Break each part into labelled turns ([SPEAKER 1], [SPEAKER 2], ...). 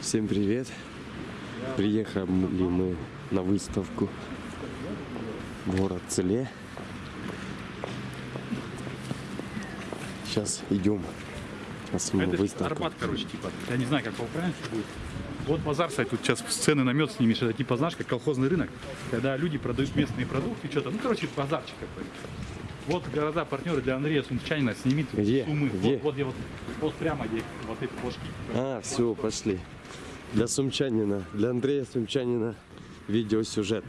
[SPEAKER 1] Всем привет! Приехали мы на выставку в город Целе. Сейчас идем на саму
[SPEAKER 2] Это
[SPEAKER 1] выставку.
[SPEAKER 2] Арбат, короче, типа. Я не знаю, как по-украински будет. Вот базар, кстати, тут сейчас сцены на мед снимешь. Это типа, знаешь, как колхозный рынок, когда люди продают местные продукты, что-то. Ну, короче, базарчик какой-то. Вот города партнеры для Андрея Сумчанина снимит
[SPEAKER 1] Где?
[SPEAKER 2] Сумы.
[SPEAKER 1] Где?
[SPEAKER 2] Вот, вот где вот, вот прямо где вот эти бошки.
[SPEAKER 1] А, все, пошли. Для Сумчанина, для Андрея Сумчанина видеосюжет.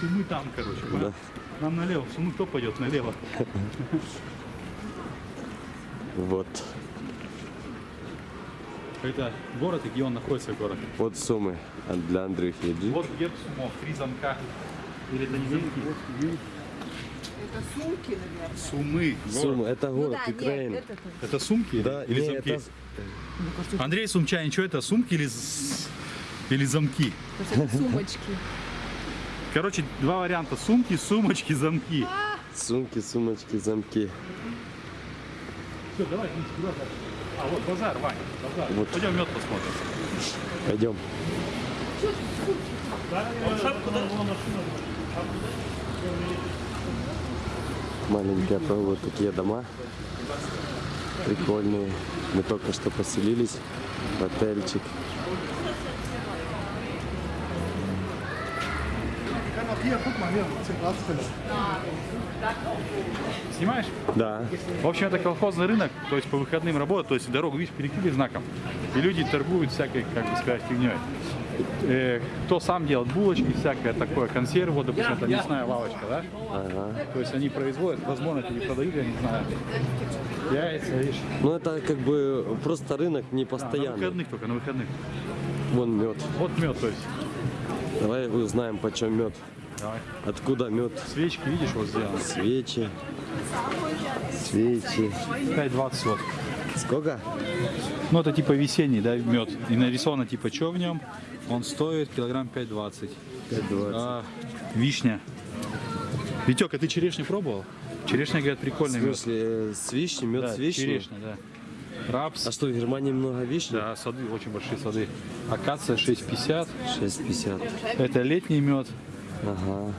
[SPEAKER 2] Сумы там, короче.
[SPEAKER 1] Да.
[SPEAKER 2] Нам налево. Сумы кто пойдет налево?
[SPEAKER 1] Вот.
[SPEAKER 2] Это город и где он находится, город.
[SPEAKER 1] Вот суммы а для Андрюхи.
[SPEAKER 2] Вот герб Сумов, три замка. Или это не замки?
[SPEAKER 3] Это сумки, наверное.
[SPEAKER 2] Сумы. город.
[SPEAKER 1] Суммы, это
[SPEAKER 3] Ну
[SPEAKER 1] город
[SPEAKER 3] да, нет,
[SPEAKER 1] Украины.
[SPEAKER 3] это тут.
[SPEAKER 2] Это сумки
[SPEAKER 1] Да,
[SPEAKER 2] или
[SPEAKER 1] не,
[SPEAKER 2] замки?
[SPEAKER 1] это
[SPEAKER 2] Андрей Сумчанин, что это, сумки или, или замки?
[SPEAKER 3] Это сумочки.
[SPEAKER 2] Короче, два варианта. Сумки, сумочки, замки.
[SPEAKER 1] сумки, сумочки, замки.
[SPEAKER 2] Все, давай, А, вот базар, Вань, базар.
[SPEAKER 1] Вот.
[SPEAKER 2] Пойдем мед посмотрим.
[SPEAKER 1] Пойдем. Маленькие вот такие дома. Прикольные. Мы только что поселились в отельчик.
[SPEAKER 2] Снимаешь?
[SPEAKER 1] Да.
[SPEAKER 2] В общем, это колхозный рынок, то есть по выходным работает, то есть дорогу, видишь, перекрыли знаком. И люди торгуют всякой, как бы сказать, фигней. Э, кто сам делает булочки, всякое такое, консервы, вот, допустим, это мясная лавочка, да?
[SPEAKER 1] Ага.
[SPEAKER 2] То есть они производят, возможно, это не продают, я не знаю. Яйца, видишь.
[SPEAKER 1] Ну это как бы просто рынок не
[SPEAKER 2] А, на
[SPEAKER 1] постоянный.
[SPEAKER 2] выходных только, на выходных.
[SPEAKER 1] Вон мед.
[SPEAKER 2] Вот мед, то есть.
[SPEAKER 1] Давай узнаем, почем мед.
[SPEAKER 2] Давай.
[SPEAKER 1] Откуда мед?
[SPEAKER 2] Свечки, видишь, вот сделаны.
[SPEAKER 1] Свечи. Свечи.
[SPEAKER 2] 5,20 вот.
[SPEAKER 1] Сколько?
[SPEAKER 2] Ну, это типа весенний, да, мед. И нарисовано типа, что в нем. Он стоит килограмм 5,20.
[SPEAKER 1] 5,20.
[SPEAKER 2] А, вишня. Витек, а ты черешню пробовал? Черешня, говорят,
[SPEAKER 1] В
[SPEAKER 2] прикольный мед.
[SPEAKER 1] смысле, э, с вишней, мед
[SPEAKER 2] Да,
[SPEAKER 1] с вишней?
[SPEAKER 2] черешня, да. Рапс.
[SPEAKER 1] А что, в Германии много вишни?
[SPEAKER 2] Да, сады, очень большие сады. Акация 6,50.
[SPEAKER 1] 6,50.
[SPEAKER 2] Это летний мед.
[SPEAKER 1] Ага.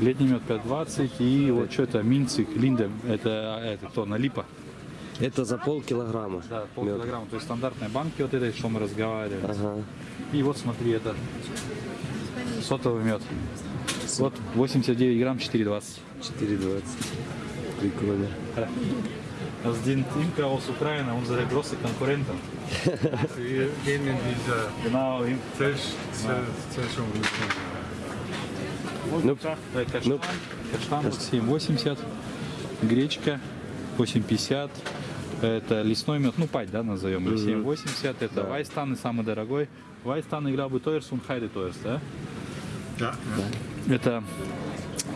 [SPEAKER 2] Летний мед 5,20. И вот что это, минцик, линда. Это, это кто, налипа.
[SPEAKER 1] Это за полкилограмма.
[SPEAKER 2] Да,
[SPEAKER 1] мед.
[SPEAKER 2] полкилограмма. То есть стандартные банки вот этой, что мы разговаривали.
[SPEAKER 1] Ага.
[SPEAKER 2] И вот смотри, это сотовый мед. Вот 89 грамм 4,20.
[SPEAKER 1] 4,20. Прикольно.
[SPEAKER 2] Один Имка aus Ukraine, unsere große Konkurrenten.
[SPEAKER 4] Wir gehen in diese
[SPEAKER 2] Genau.
[SPEAKER 1] Ну,
[SPEAKER 2] каштан,
[SPEAKER 1] Ну,
[SPEAKER 2] каштан вот 7,80, гречка 8,50, это лесной мед, ну пать, да, назовем, или 7,80, это Вайстан и самый дорогой. Вайстан играл бы Тойерс, он Хайде Тойерс, да?
[SPEAKER 4] Ja,
[SPEAKER 2] Это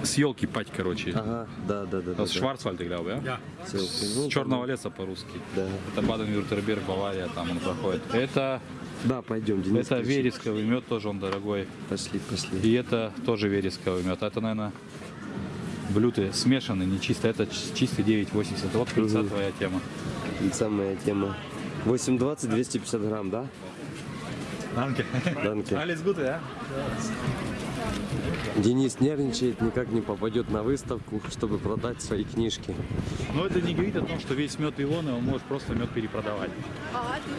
[SPEAKER 2] с елки пать, короче.
[SPEAKER 1] ага, да, да, да. да,
[SPEAKER 2] С Шварцвальд играл, да?
[SPEAKER 4] ja.
[SPEAKER 1] Всё,
[SPEAKER 2] С
[SPEAKER 1] ну,
[SPEAKER 2] черного леса по-русски.
[SPEAKER 1] Да.
[SPEAKER 2] Это Баден-Вюртерберг, Бавария, там он проходит. Это,
[SPEAKER 1] Да, пойдем, Денис.
[SPEAKER 2] это вересковый мед, тоже он дорогой.
[SPEAKER 1] Пошли, пошли.
[SPEAKER 2] И это тоже вересковый мед. Это, наверное, блюты смешанные, не чисто. Это чистый 9,80. Вот пыльца твоя тема.
[SPEAKER 1] И самая тема. 8,20, 250 грамм, да?
[SPEAKER 2] Данке.
[SPEAKER 1] Данке.
[SPEAKER 2] Alles Gute, ja?
[SPEAKER 1] Денис нервничает, никак не попадет на выставку, чтобы продать свои книжки.
[SPEAKER 2] Но это не говорит о том, что весь мед Илоны, он может просто мед перепродавать.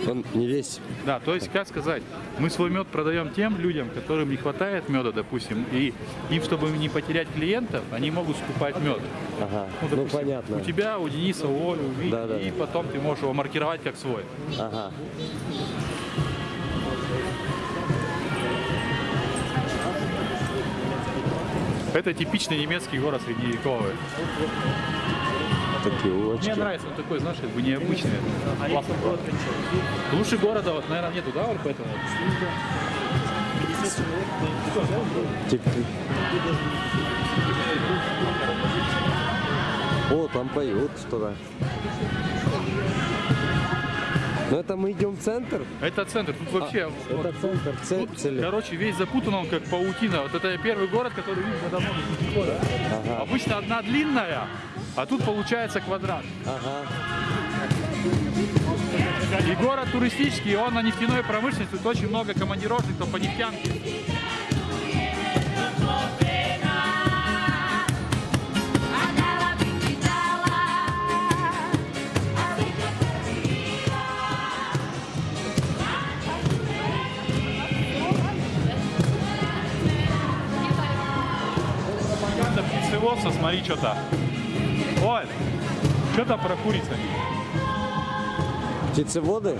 [SPEAKER 1] Он не весь.
[SPEAKER 2] Да, то есть, как сказать, мы свой мед продаем тем людям, которым не хватает меда, допустим, и им, чтобы не потерять клиентов, они могут скупать мед.
[SPEAKER 1] Ага, ну,
[SPEAKER 2] допустим,
[SPEAKER 1] понятно.
[SPEAKER 2] У тебя, у Дениса, у Оли, у Вити,
[SPEAKER 1] Да, да,
[SPEAKER 2] и потом ты можешь его маркировать как свой.
[SPEAKER 1] Ага.
[SPEAKER 2] Это типичный немецкий город средневековый.
[SPEAKER 1] Такие
[SPEAKER 2] Мне
[SPEAKER 1] улочки.
[SPEAKER 2] нравится, он такой, знаешь, как бы необычный. Классный город. Лучше города, вот, наверное, нету, да, вот поэтому?
[SPEAKER 1] Тик-тик. О, там поют что-то. Ну это мы идем в центр?
[SPEAKER 2] Это центр, тут вообще... вот,
[SPEAKER 1] Это центр, ц-
[SPEAKER 2] тут,
[SPEAKER 1] цели.
[SPEAKER 2] короче, весь запутан он как паутина. Вот это первый город, который давно года.
[SPEAKER 1] Ага.
[SPEAKER 2] Обычно одна длинная, а тут получается квадрат.
[SPEAKER 1] Ага.
[SPEAKER 5] И город туристический, он на нефтяной промышленности, тут очень много командировочных по нефтянке. Птицеводства, смотри, что там. Оль, что там про курицами?
[SPEAKER 1] Птицеводы?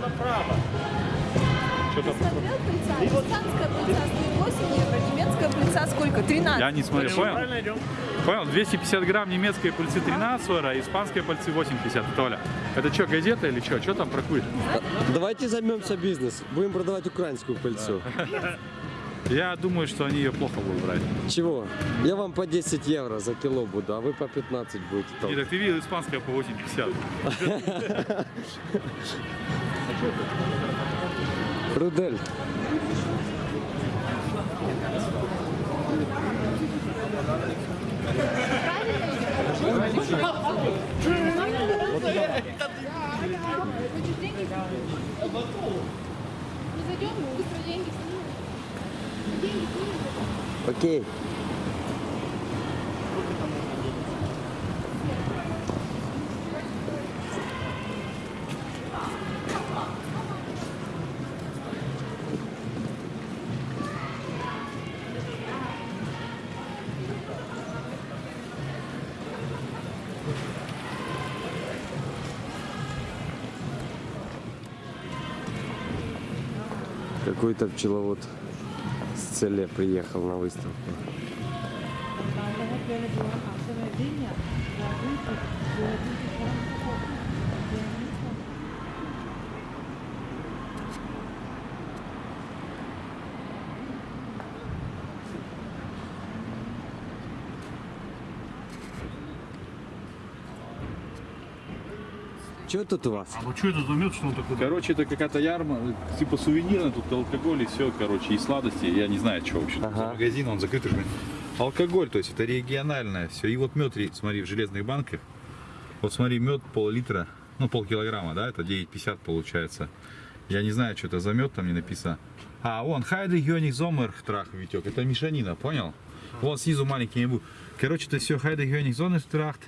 [SPEAKER 5] Что там?
[SPEAKER 3] Смотрел пыльца? Испанская пыльца стоит 8 евро, немецкая пыльца сколько? 13.
[SPEAKER 5] Я не смотрел, понял? Понял, 250 грамм немецкой пыльцы 13 евро, а испанской пыльцы 8,50. Это Оля. Это что, газета или что? Что там про куриц?
[SPEAKER 1] Давайте займемся бизнес. Будем продавать украинскую пыльцу.
[SPEAKER 5] Я думаю, что они ее плохо будут брать.
[SPEAKER 1] Чего? Я вам по 10 евро за кило буду, а вы по 15 будете толкать.
[SPEAKER 5] так ты видел, испанская по 8,50.
[SPEAKER 1] Рудель.
[SPEAKER 6] Мы зайдем, быстро деньги снимем.
[SPEAKER 1] Окей. Какой-то пчеловод целе приехал на выставку. Что тут у вас?
[SPEAKER 7] А что это за мед, что он такой?
[SPEAKER 5] Короче, это какая-то ярма, типа сувенирная, тут алкоголь и все, короче, и сладости, я не знаю, что вообще.
[SPEAKER 1] Ага.
[SPEAKER 2] Магазин, он закрытый. же. Алкоголь, то есть это региональное все. И вот мед, смотри, в железных банках. Вот смотри, мед пол-литра, ну полкилограмма, да, это 9,50 получается. Я не знаю, что это за мед, там не написано. А, вон, Хайде Гёник Зомер Трах Витек. Это мешанина, понял? Вон снизу маленький не будет. Короче, это все Хайде Гёник Зомер Трахт.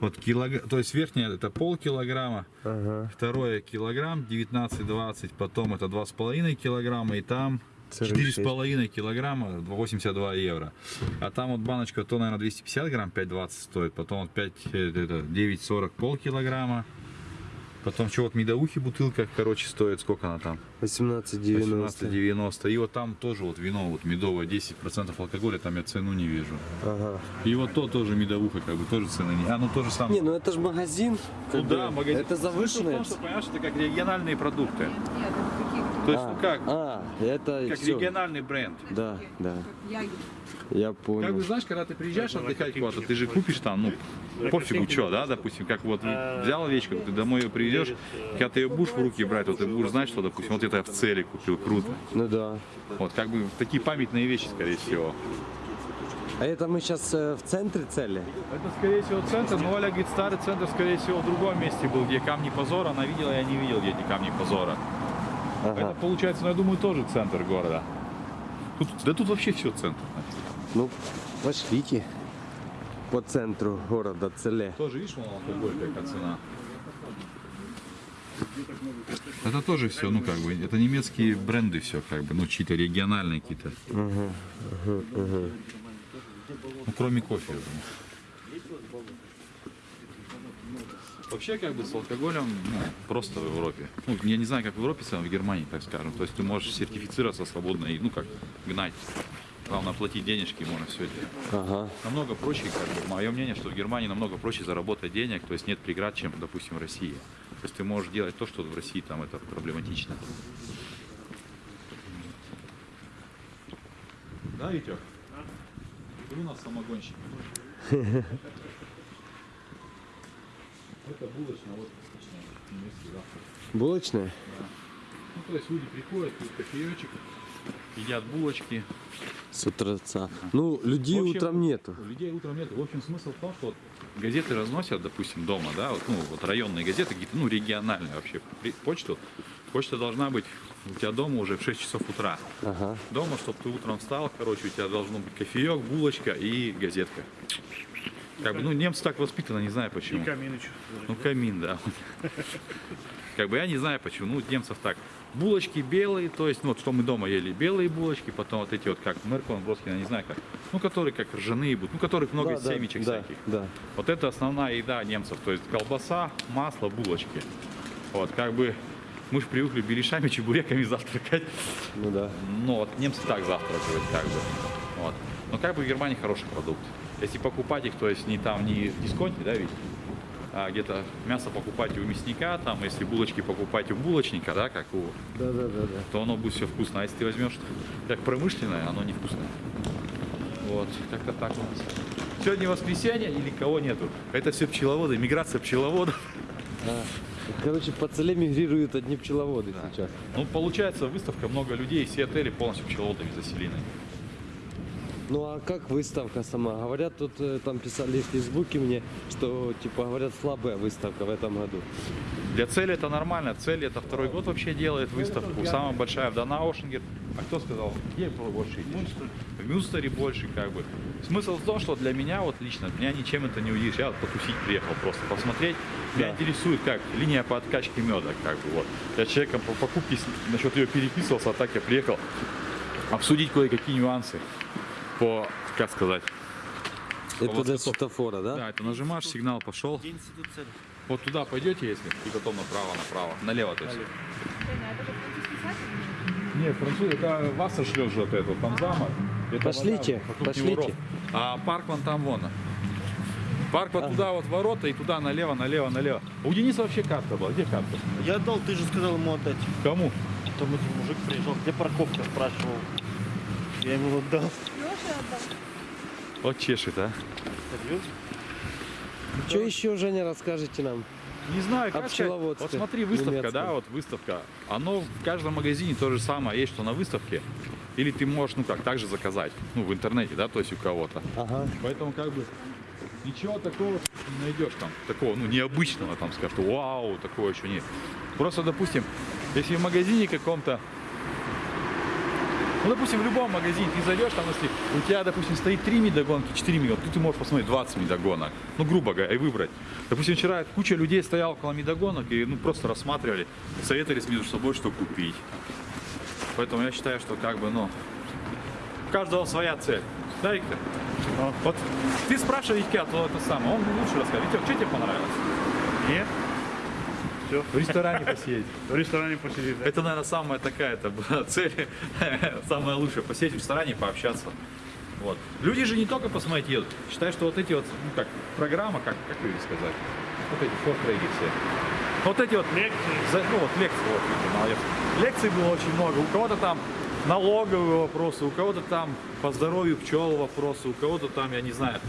[SPEAKER 2] Вот килограмм, то есть верхняя это полкилограмма,
[SPEAKER 1] Ага.
[SPEAKER 2] второе килограмм 19-20, потом это 2,5 килограмма и там
[SPEAKER 1] Целых
[SPEAKER 2] 4,5 килограмма 82 евро. А там вот баночка то, наверное, 250 грамм 5,20 стоит, потом вот 5, э, это, 9,40 полкилограмма. Потом что вот медовухи бутылка, короче, стоит, сколько она там?
[SPEAKER 1] 18,90.
[SPEAKER 2] 18,90. И вот там тоже вот вино вот медовое, 10% алкоголя, там я цену не вижу.
[SPEAKER 1] Ага.
[SPEAKER 2] И вот то тоже медовуха, как бы тоже цены не. А ну тоже самое.
[SPEAKER 1] Не, ну это же магазин.
[SPEAKER 2] Ну да, магазин.
[SPEAKER 1] Это
[SPEAKER 2] Смысл в
[SPEAKER 1] завышенное.
[SPEAKER 2] том, что, понимаешь, это как региональные продукты.
[SPEAKER 3] Нет, это какие-то
[SPEAKER 2] То есть,
[SPEAKER 1] а,
[SPEAKER 2] ну как,
[SPEAKER 1] А, это
[SPEAKER 2] как
[SPEAKER 1] всё.
[SPEAKER 2] региональный бренд.
[SPEAKER 1] Да, да, я
[SPEAKER 2] Как
[SPEAKER 1] понял.
[SPEAKER 2] бы, знаешь, когда ты приезжаешь отдыхать куда-то, ты же купишь там, ну, пофигу, что, да, допустим, как вот взял вещь, как ты домой ее привезешь, когда ты ее будешь в руки брать, вот ты будешь знать, что, допустим, вот это я в цели купил, круто.
[SPEAKER 1] Ну да.
[SPEAKER 2] Вот, как бы такие памятные вещи, скорее всего.
[SPEAKER 1] А это мы сейчас в центре цели?
[SPEAKER 5] Это, скорее всего, центр, но Оля говорит, старый центр, скорее всего, в другом месте был, где камни позора. Она видела, я не видел, где эти камни позора.
[SPEAKER 1] Ага.
[SPEAKER 5] Это, получается, ну, я думаю, тоже центр города. Тут, да тут вообще все центр.
[SPEAKER 1] Ну, пошлите. По центру города Целе.
[SPEAKER 2] Тоже, видишь, вон алкоголь, какая цена. Это тоже все, ну как бы, это немецкие бренды все, как бы, ну чьи-то региональные какие-то. Ну, кроме кофе. я думаю. Вообще, как бы, с алкоголем ну, просто в Европе. Ну, я не знаю, как в Европе, в в Германии, так скажем. То есть ты можешь сертифицироваться свободно и, ну как, гнать. Главное, платить денежки, можно все это.
[SPEAKER 1] Ага.
[SPEAKER 2] Намного проще, как бы, мое мнение, что в Германии намного проще заработать денег, то есть нет преград, чем, допустим, в России. То есть ты можешь делать то, что в России там это проблематично. Да, Витек? Ты у нас самогонщик. Это булочная, вот отличная, немецкий завтрак.
[SPEAKER 1] Булочная?
[SPEAKER 2] Ну, то есть люди приходят, пьют кофеечек, едят булочки.
[SPEAKER 1] С утреца. Ну, людей
[SPEAKER 2] общем,
[SPEAKER 1] утром нету.
[SPEAKER 2] Людей утром нет. В общем, смысл в том, что вот газеты разносят, допустим, дома, да, вот, ну, вот районные газеты, какие-то, ну, региональные вообще, почту. Почта должна быть у тебя дома уже в 6 часов утра.
[SPEAKER 1] Ага.
[SPEAKER 2] Дома, чтобы ты утром встал, короче, у тебя должно быть кофеек, булочка и газетка. Как бы, ну, немцы так воспитаны, не знаю почему. Ну, камин, да. Как бы я не знаю почему. Ну, немцев так. Булочки белые, то есть, ну, вот что мы дома ели, белые булочки, потом вот эти вот, как Меркон, Броскин, я не знаю как. Ну, которые как ржаные будут, ну, которых много
[SPEAKER 1] Да, да,
[SPEAKER 2] семечек
[SPEAKER 1] да,
[SPEAKER 2] всяких.
[SPEAKER 1] Да.
[SPEAKER 2] Вот это основная еда немцев, то есть колбаса, масло, булочки. Вот, как бы мы же привыкли беляшами, чебуреками завтракать.
[SPEAKER 1] Ну да.
[SPEAKER 2] Ну, вот немцы так завтракают, как бы. Вот. Но как бы в Германии хороший продукт. Если покупать их, то есть не там, не в дисконте, да, ведь, а где-то мясо покупать у мясника, там, если булочки покупать у булочника, да, как у,
[SPEAKER 1] Да, да, да, да.
[SPEAKER 2] то оно будет все вкусно. А если ты возьмешь как промышленное, оно невкусное. Вот, как-то так у нас. Сегодня воскресенье или кого нету? Это все пчеловоды, миграция пчеловодов.
[SPEAKER 1] Короче, по целе мигрируют одни пчеловоды сейчас.
[SPEAKER 2] Ну, получается, выставка, много людей, все отели полностью пчеловодами заселены.
[SPEAKER 1] Ну а как выставка сама? Говорят, тут э, там писали в Фейсбуке мне, что типа говорят слабая выставка в этом году.
[SPEAKER 2] Для цели это нормально. Цель это второй год вообще делает выставку. Самая большая в Донаушенгер. А кто сказал? Где было больше? В Мюнстере больше как бы. Смысл в том, что для меня вот лично, меня ничем это не удивишь. Я вот потусить приехал просто посмотреть. Меня интересует как линия по откачке меда, как бы вот. Я человеком по покупке насчет ее переписывался, а так я приехал обсудить кое-какие нюансы по, как сказать,
[SPEAKER 1] Это
[SPEAKER 2] готов.
[SPEAKER 1] светофора, да?
[SPEAKER 2] да, это нажимаешь, сигнал пошел. Вот туда пойдете, если, и потом направо, направо, налево, то есть. Нет, француз, это вас шлет же вот это, там замок. Это
[SPEAKER 1] Пошлите,
[SPEAKER 2] вода
[SPEAKER 1] пошлите.
[SPEAKER 2] А парк вон там вон. Парк вот туда вот ворота и туда налево, налево, налево. У Дениса вообще карта была. Где карта?
[SPEAKER 5] Я отдал, ты же сказал ему отдать.
[SPEAKER 2] Кому?
[SPEAKER 5] Там этот мужик приезжал, где парковка, спрашивал. Я ему отдал.
[SPEAKER 3] Отдал.
[SPEAKER 2] Вот чешет, а.
[SPEAKER 5] Серьезно?
[SPEAKER 1] Что еще, Женя, расскажете нам?
[SPEAKER 2] Не знаю, как сказать. Вот смотри, выставка,
[SPEAKER 1] немецком.
[SPEAKER 2] да, вот выставка. Оно в каждом магазине то же самое, есть что на выставке. Или ты можешь, ну как, также заказать, ну в интернете, да, то есть у кого-то.
[SPEAKER 1] Ага.
[SPEAKER 2] Поэтому как бы ничего такого не найдешь там, такого, ну необычного там, скажешь, что вау, такого еще нет. Просто, допустим, если в магазине каком-то, ну, допустим, в любом магазине ты зайдешь, там, если у тебя, допустим, стоит 3 медогонки, 4 медогонки, тут ты можешь посмотреть 20 медогонок, ну, грубо говоря, и выбрать. Допустим, вчера куча людей стояла около медогонок и, ну, просто рассматривали, советовались между собой, что купить. Поэтому я считаю, что, как бы, ну, у каждого своя цель. Да, Виктор? Вот ты спрашиваешь Витька, то это самое, он лучше расскажет. Витек, что тебе понравилось?
[SPEAKER 5] Нет.
[SPEAKER 2] В ресторане посидеть.
[SPEAKER 5] В ресторане посидеть.
[SPEAKER 2] Это, наверное, самая такая это была цель, самая лучшая, посидеть в ресторане и пообщаться. Вот. Люди же не только посмотреть едут. Считаю, что вот эти вот, ну как, программа, как, как ее сказать, вот эти фортрейки все. Вот эти вот
[SPEAKER 5] Лекции.
[SPEAKER 2] за- ну вот лекции, вот, видите, молодец. Лекций было очень много. У кого-то там налоговые вопросы, у кого-то там по здоровью пчел вопросы, у кого-то там, я не знаю,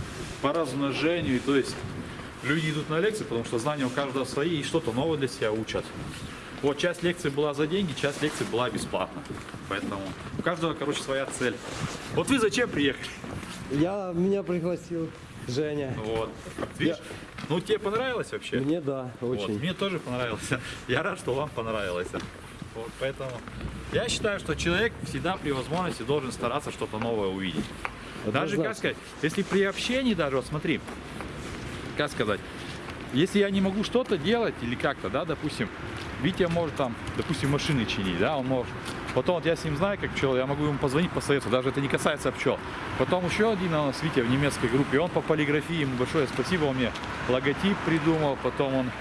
[SPEAKER 2] по размножению. То есть люди идут на лекции, потому что знания у каждого свои и что-то новое для себя учат. Вот часть лекций была за деньги, часть лекций была бесплатно. Поэтому у каждого, короче, своя цель. Вот вы зачем приехали?
[SPEAKER 1] Я, меня пригласил Женя.
[SPEAKER 2] Вот. Видишь? Ну, тебе понравилось вообще?
[SPEAKER 1] Мне да,
[SPEAKER 2] Вот,
[SPEAKER 1] очень.
[SPEAKER 2] Мне тоже понравилось. Я рад, что вам понравилось. Вот, поэтому я считаю, что человек всегда при возможности должен стараться что-то новое увидеть. Даже, как
[SPEAKER 1] Однозначно.
[SPEAKER 2] сказать, если при общении даже, вот смотри, как сказать, если я не могу что-то делать или как-то, да, допустим, Витя может там, допустим, машины чинить, да, он может. Потом вот я с ним знаю, как пчел, я могу ему позвонить, посоветовать, даже это не касается пчел. Потом еще один у нас Витя в немецкой группе, он по полиграфии, ему большое спасибо, он мне логотип придумал, потом он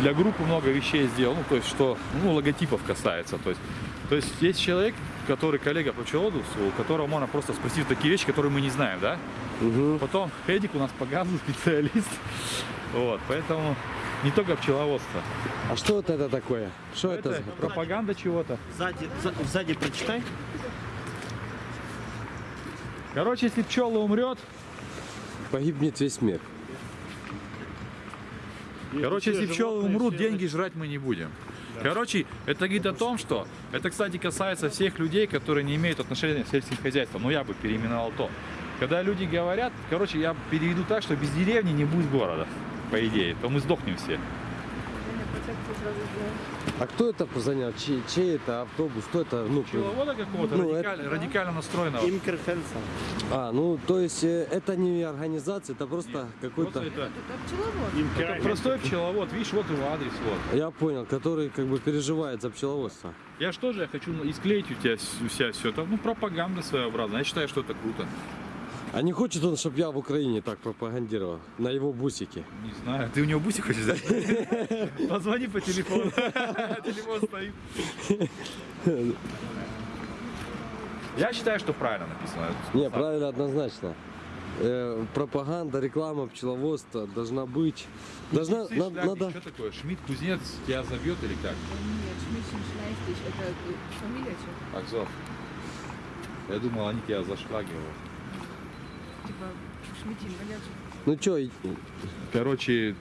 [SPEAKER 2] для группы много вещей сделал, ну, то есть, что, ну, логотипов касается, то есть, то есть, есть человек, который коллега по пчеловодству, у которого можно просто спросить такие вещи, которые мы не знаем, да?
[SPEAKER 1] Мгм.
[SPEAKER 2] Потом Эдик у нас по газу специалист, вот, поэтому не только пчеловодство.
[SPEAKER 1] А что вот это такое? Что это?
[SPEAKER 2] Это
[SPEAKER 1] за-
[SPEAKER 2] пропаганда чего-то.
[SPEAKER 5] Сзади, за- сзади прочитай.
[SPEAKER 2] Короче, если пчела умрет,
[SPEAKER 1] Погибнет весь мир.
[SPEAKER 2] короче, если пчелы умрут, деньги жрать мы не будем.
[SPEAKER 3] Короче, это говорит о том, что это, кстати, касается всех людей, которые не имеют отношения с сельским хозяйством. Ну, я бы переименовал то. Когда люди говорят, короче, я переведу так, что без деревни не будет города, по идее, то мы сдохнем все.
[SPEAKER 1] А кто это занял? Чей, чей это автобус? Кто это? Ну,
[SPEAKER 3] Пчеловода какого-то
[SPEAKER 1] Ну,
[SPEAKER 3] радикаль- радикально настроенного.
[SPEAKER 5] Имкер Хенсон.
[SPEAKER 1] а, ну, то есть э, это не организация, это просто какой-то...
[SPEAKER 3] Просто это,
[SPEAKER 8] Это пчеловод.
[SPEAKER 5] Имкер
[SPEAKER 3] это простой пчеловод, видишь, вот его адрес, вот.
[SPEAKER 1] Я понял, который как бы переживает за пчеловодство.
[SPEAKER 3] Я что же, я хочу исклеить у тебя себя все это, ну, пропаганда своеобразная. Я считаю, что это круто.
[SPEAKER 1] А не хочет он, чтобы я в Украине так пропагандировал? На его бусике.
[SPEAKER 3] Не знаю, ты у него бусик хочешь взять? Позвони по телефону. Телефон стоит. Я считаю, что правильно написано.
[SPEAKER 1] Не, правильно, однозначно. Э, пропаганда, реклама пчеловодства должна быть. Должна, на- надо.
[SPEAKER 3] Что такое? Шмидт, кузнец тебя забьет или как?
[SPEAKER 8] Нет, Шмидтин Шнайстич, это фамилия что?
[SPEAKER 3] Акзов. Я думал, они тебя зашлагивают.
[SPEAKER 8] Типа?
[SPEAKER 1] Ну что,
[SPEAKER 3] Короче,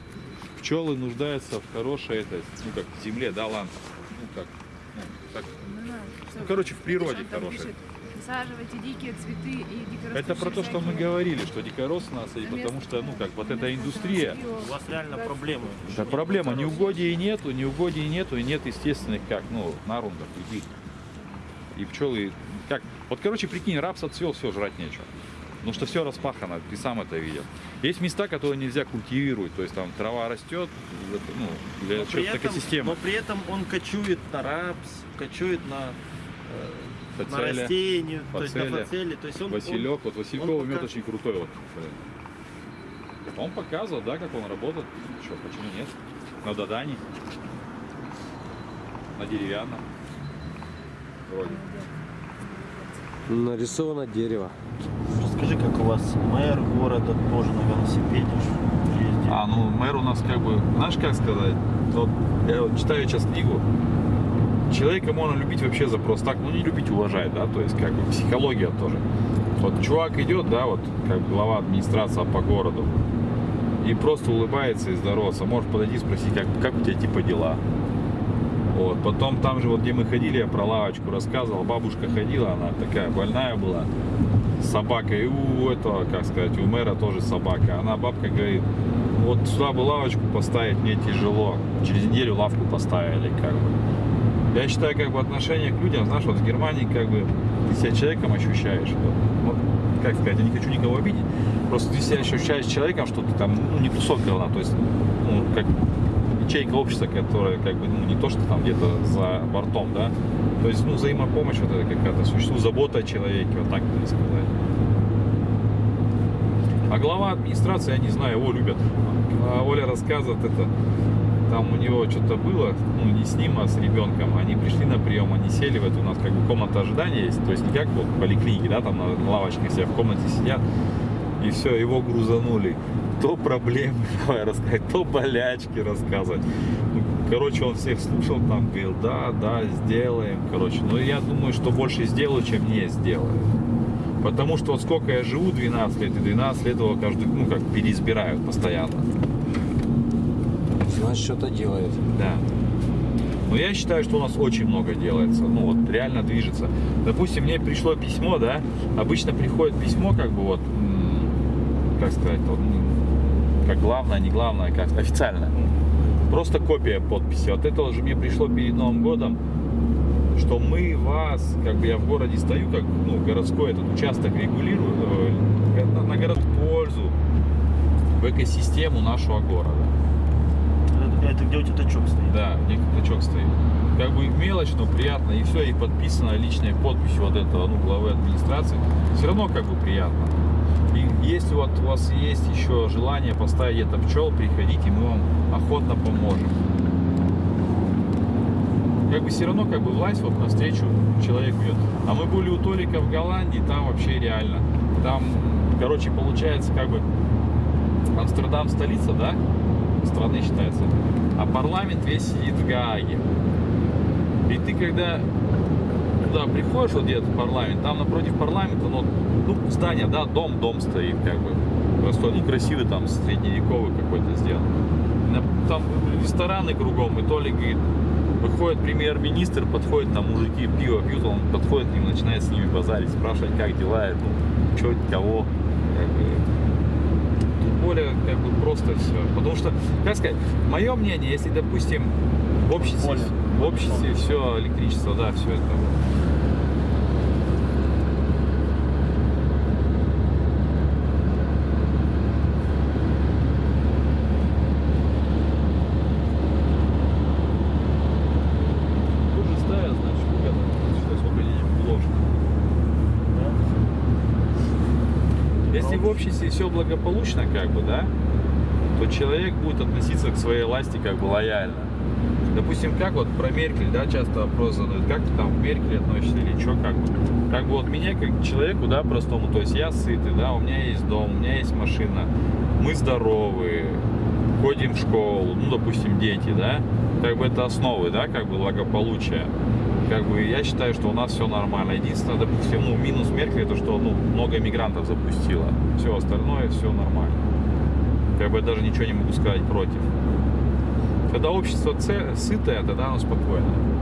[SPEAKER 3] пчелы нуждаются в хорошей, это, ну как, земле, да, ладно. Ну как, ну, так. Ну, короче, в природе хорошей.
[SPEAKER 8] Высаживайте дикие цветы и дикорастущие
[SPEAKER 3] Это про то, что мы говорили, что дикорос у нас, и потому что, ну как, вот эта индустрия,
[SPEAKER 5] У вас реально проблемы.
[SPEAKER 3] это проблема, неугодий нету, неугодий нету, и нет естественных, как, ну, нарундов, иди. И пчелы, как, вот, короче, прикинь, рапс отцвел, все, жрать нечего. Потому что все распахано, ты сам это видел. Есть места, которые нельзя культивировать, то есть там трава растет, ну, для чего-то
[SPEAKER 5] этом,
[SPEAKER 3] экосистема.
[SPEAKER 5] но при этом он кочует на рапс, кочует на, э, на
[SPEAKER 3] Фацеля,
[SPEAKER 5] растения, то есть на
[SPEAKER 3] фацеля,
[SPEAKER 5] фацели. То есть он,
[SPEAKER 3] Василек, вот Васильковый
[SPEAKER 5] он
[SPEAKER 3] мед
[SPEAKER 5] пока-
[SPEAKER 3] очень крутой. Вот. Он показывал, да, как он работает. Что, почему нет? На Дадане. На деревянном. Вроде.
[SPEAKER 1] нарисовано дерево.
[SPEAKER 5] Расскажи, как у вас мэр города тоже на велосипеде ездит.
[SPEAKER 2] А, ну мэр у нас как бы, знаешь как сказать, вот я вот читаю сейчас книгу, человека можно любить вообще за просто так, ну не любить, уважать, да, то есть как бы психология тоже. Вот чувак идет, да, вот как глава администрации по городу, и просто улыбается и здоровается, может подойти и спросить, как, как у тебя типа дела. Вот, потом там же вот, где мы ходили, я про лавочку рассказывал, бабушка ходила, она такая больная была, с собакой, и у этого, как сказать, у мэра тоже собака. Она, бабка, говорит, вот сюда бы лавочку поставить мне тяжело. Через неделю лавку поставили, как бы. Я считаю, как бы отношение к людям, знаешь, вот в Германии, как бы, ты себя человеком ощущаешь. Вот, вот, как сказать, я не хочу никого обидеть, просто ты себя ощущаешь человеком, что ты там, ну, не тусовка то есть, ну, как ячейка общества, которая, как бы, ну, не то, что там где-то за бортом, да, то есть, ну, взаимопомощь вот это какая-то существует, забота о человеке, вот так можно сказать. А глава администрации, я не знаю, его любят. А Оля рассказывает это, там у него что-то было, ну не с ним, а с ребенком. Они пришли на прием, они сели в эту, у нас как бы комната ожидания есть, то есть не как вот в поликлинике, да, там на лавочке все в комнате сидят, и все, его грузанули. То проблемы давай рассказать, то болячки рассказывать. Ну, Короче, он всех слушал, там говорил, да, да, сделаем, короче. Но я думаю, что больше сделаю, чем не сделаю. Потому что вот сколько я живу, 12 лет, и 12 лет его каждый, ну, как переизбирают постоянно.
[SPEAKER 1] Значит, что-то делает.
[SPEAKER 2] Да. Но я считаю, что у нас очень много делается. Ну, вот реально движется. Допустим, мне пришло письмо, да, обычно приходит письмо, как бы вот, как сказать, вот, как главное, не главное, как официально. Просто копия подписи. Вот это уже мне пришло перед Новым годом, что мы вас, как бы я в городе стою, как, ну, городской этот участок регулирую, э, на, городскую пользу, в экосистему нашего города.
[SPEAKER 5] Это, это где у тебя тачок стоит.
[SPEAKER 2] Да, где тачок стоит. Как бы мелочь, но приятно. И все, и подписано личной подписью вот этого, ну, главы администрации. Все равно как бы приятно. Если вот у вас есть еще желание поставить это пчел, приходите, мы вам охотно поможем. Как бы все равно как бы власть вот навстречу человеку идет. А мы были у Толика в Голландии, там вообще реально. Там, короче, получается как бы Амстердам столица, да, страны считается, а парламент весь сидит в Гааге. И ты когда туда приходишь, вот где-то в парламент, там напротив парламента, ну, ну, здание, да, дом, дом стоит, как бы. Просто он некрасивый, там средневековый какой-то сделан. Там рестораны кругом, и Толик говорит, выходит премьер-министр, подходит, там мужики пиво пьют, он подходит к ним, начинает с ними базарить, спрашивать, как дела, ну, что, кого, как бы. Более как бы просто все. Потому что, как сказать, мое мнение, если, допустим, в обществе, в обществе все электричество, да, все это Тут же ставят, значит, это, что освобождение ложь. Если в обществе все благополучно, как бы, да, то человек будет относиться к своей власти как бы лояльно. Допустим, как вот про Меркель, да, часто вопрос задают, как ты там к Меркель относишься или что, как бы. Как бы вот меня, как человеку, да, простому, то есть я сытый, да, у меня есть дом, у меня есть машина, мы здоровы, ходим в школу, ну, допустим, дети, да, как бы это основы, да, как бы благополучия. Как бы я считаю, что у нас все нормально. Единственное, допустим, ну, минус Меркель, это что, ну, много мигрантов запустила. Все остальное, все нормально. Как бы я даже ничего не могу сказать против. Когда общество сытое, тогда оно спокойно.